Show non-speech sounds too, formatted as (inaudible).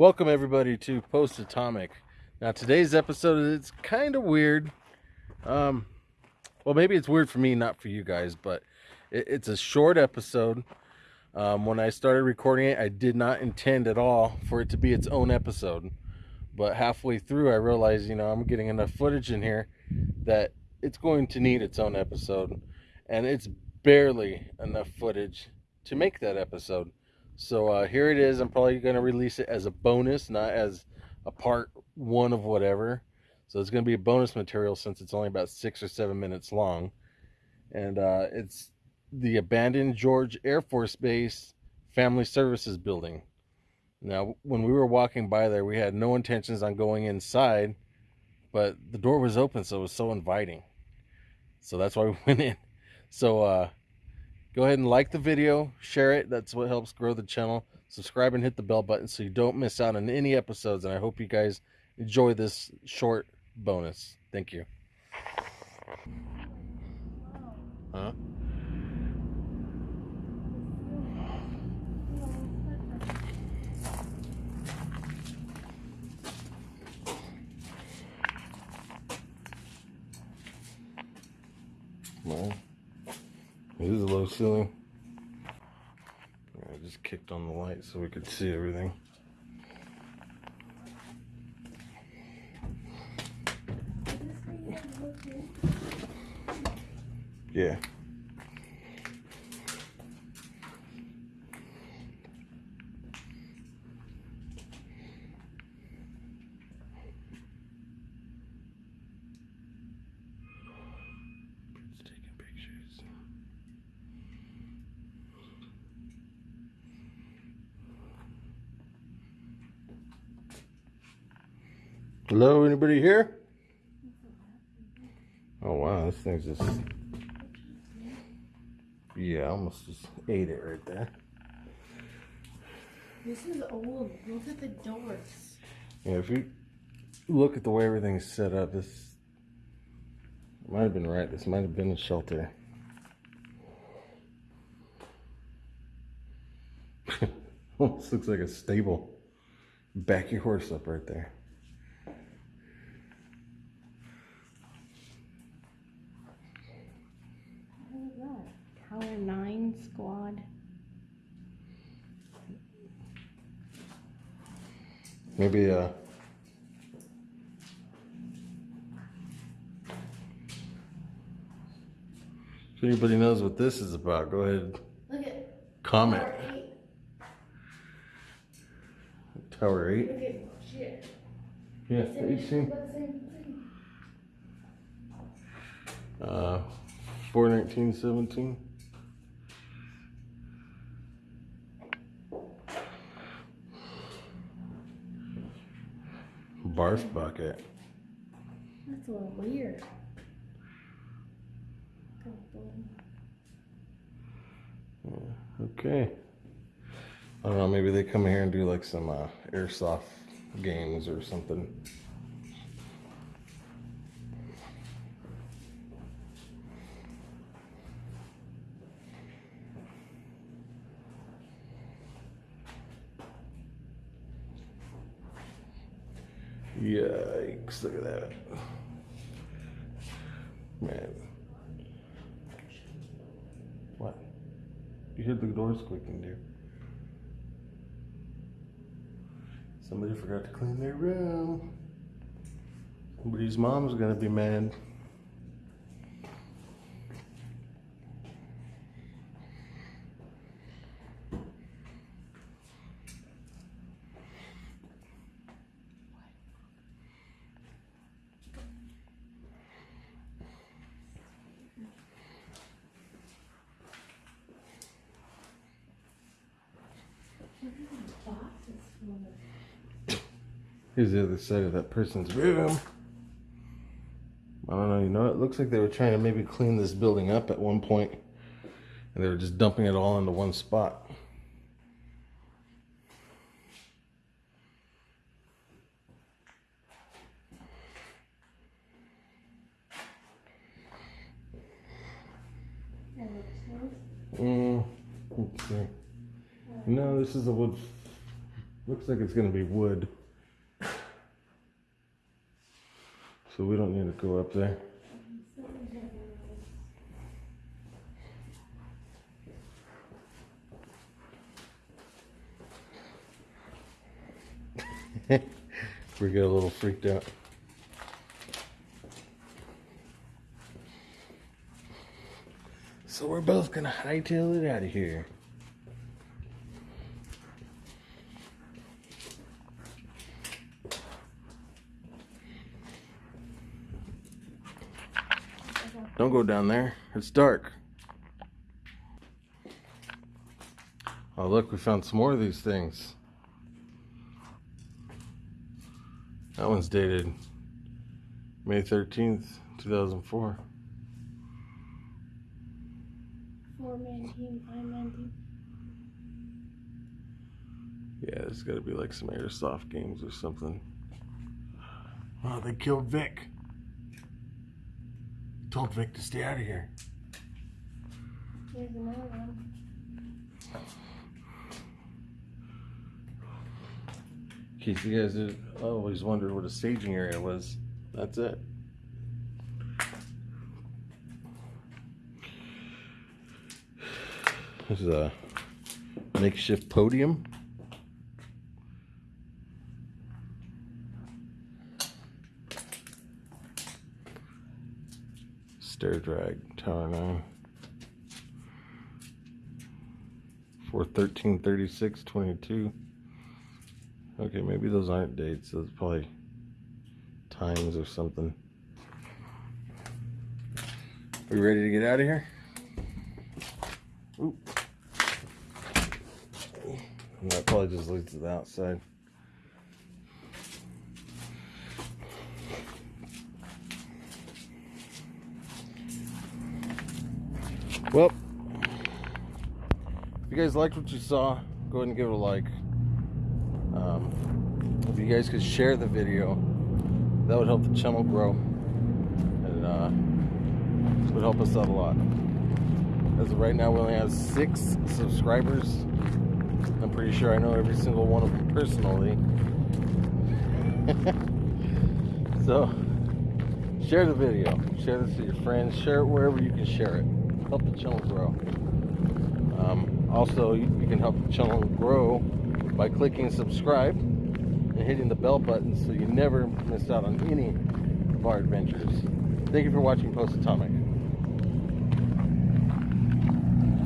Welcome everybody to Post Atomic. Now today's episode is kind of weird. Um, well, maybe it's weird for me, not for you guys, but it, it's a short episode. Um, when I started recording it, I did not intend at all for it to be its own episode. But halfway through, I realized, you know, I'm getting enough footage in here that it's going to need its own episode. And it's barely enough footage to make that episode. So uh, here it is. I'm probably going to release it as a bonus, not as a part one of whatever. So it's going to be a bonus material since it's only about six or seven minutes long. And uh, it's the abandoned George Air Force Base Family Services Building. Now, when we were walking by there, we had no intentions on going inside, but the door was open, so it was so inviting. So that's why we (laughs) went in. So, uh, go ahead and like the video, share it. That's what helps grow the channel. Subscribe and hit the bell button so you don't miss out on any episodes. And I hope you guys enjoy this short bonus. Thank you. Huh? Well. It is a low ceiling. I just kicked on the light so we could see everything. Yeah. Hello, anybody here? Oh wow, this thing's just yeah, I almost just ate it right there. This is old. Look at the doors. Yeah, if you look at the way everything's set up, this might have been right. This might have been a shelter. (laughs) Almost looks like a stable. Back your horse up right there. Tower 9 squad. Maybe, uh, if anybody knows what this is about, go ahead. Look at comment. Tower 8. Tower 8? Look at shit. Yeah, 18. Uh, 41917. Barf bucket. That's a little weird. Yeah, okay. I don't know, maybe they come here and do like some uh, airsoft games or something. Yikes, look at that. Man. What? You hear the doors squeaking, dude. Somebody forgot to clean their room. Somebody's mom's gonna be mad. Here's the other side of that person's room. I don't know, you know, it looks like they were trying to maybe clean this building up at one point, and they were just dumping it all into one spot. Mm, see. No, this is a wood Looks like it's gonna be wood. So we don't need to go up there. (laughs) we get a little freaked out. So we're both gonna hightail it out of here. Don't go down there. It's dark. Oh, look, we found some more of these things. That one's dated May 13th, 2004. Four man team, five man team. Yeah, there's got to be like some airsoft games or something. Oh, they killed Vic. Told Vic to stay out of here. Here's another one. In case you guys did, always wondered what a staging area was, that's it. This is a makeshift podium. Stair drag, Tower 9. For 1336 22. Okay, maybe those aren't dates. Those probably times or something. Are you ready to get out of here? Oop. That probably just leads to the outside. Well, if you guys liked what you saw, go ahead and give it a like. Um, if you guys could share the video, that would help the channel grow, and uh, it would help us out a lot. As of right now, we only have six subscribers. I'm pretty sure I know every single one of them personally. (laughs) so, share the video, share this with your friends, share it wherever you can share it. Help the channel grow. Um, also, you, can help the channel grow by clicking subscribe and hitting the bell button so you never miss out on any of our adventures. Thank you for watching Post Atomic.